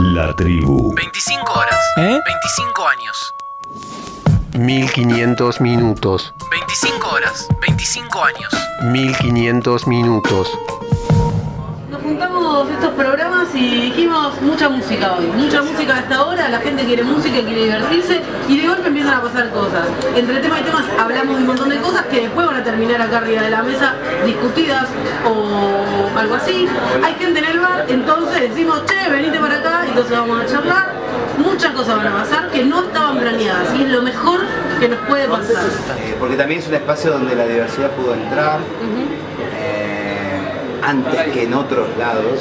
La tribu. 25 horas. ¿Eh? 25 años. 1500 minutos. 25 horas. 25 años. 1500 minutos. Juntamos estos programas y dijimos mucha música hoy, mucha música a esta hora, la gente quiere música, quiere divertirse y de golpe empiezan a pasar cosas. Entre temas y temas hablamos de un montón de cosas que después van a terminar acá arriba de la mesa discutidas o algo así. Hay gente en el bar, entonces decimos, che, venite para acá, entonces vamos a charlar. Muchas cosas van a pasar que no estaban planeadas y es lo mejor que nos puede pasar. Eh, porque también es un espacio donde la diversidad pudo entrar antes que en otros lados.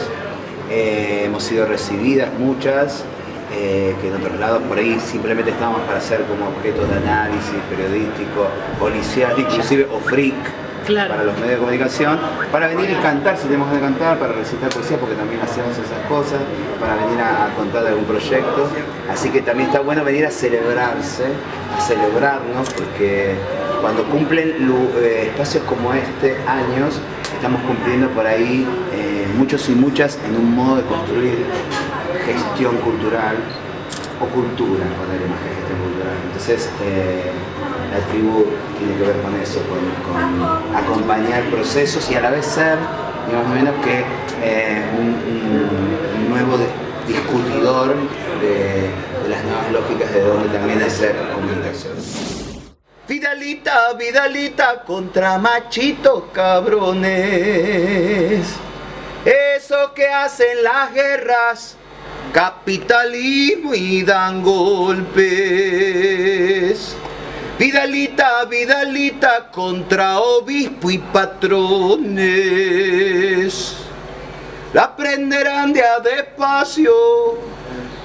Eh, hemos sido recibidas muchas, eh, que en otros lados por ahí simplemente estábamos para ser como objeto de análisis periodístico, policial, inclusive o freak. Claro. para los medios de comunicación, para venir y cantar si tenemos que cantar, para recitar poesía porque también hacemos esas cosas, para venir a, contar de algún proyecto. Así que también está bueno venir a celebrarse, a celebrarnos, porque cuando cumplen eh, espacios como este, años, estamos cumpliendo por ahí eh, muchos y muchas en un modo de construir gestión cultural o cultura, ponerle más que gestión cultural. Entonces, eh, la tribu tiene que ver con eso, con, acompañar procesos y a la vez ser, ni menos que eh, un, nuevo discutidor de, de las nuevas lógicas de donde también hacer comunicación. Vidalita, Vidalita contra machitos cabrones. Eso que hacen las guerras, capitalismo y dan golpes. Vidalita, Vidalita contra obispo y patrones. La aprenderán de a despacio,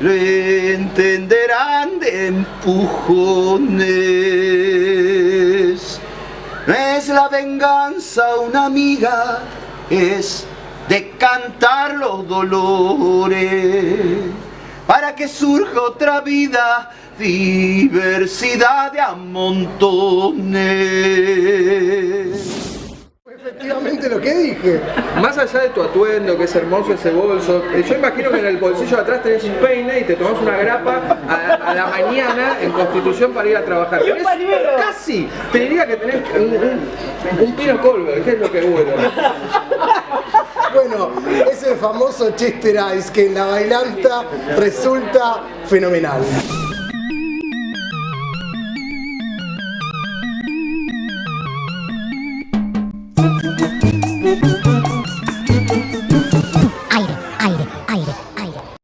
entenderán de empujones. No es la venganza una amiga, es de cantar los dolores para que surja otra vida, diversidad de amontones. Efectivamente lo que dije. Más allá de tu atuendo, que es hermoso ese bolso, eh, yo imagino que en el bolsillo de atrás tenés un peine y te tomás una grapa a, a la mañana en Constitución para ir a trabajar. Tenés casi, te diría que tenés un, un- un pino Colbert, que es lo que bueno. Bueno, ese famoso Chester Ice que en la bailanta resulta fenomenal.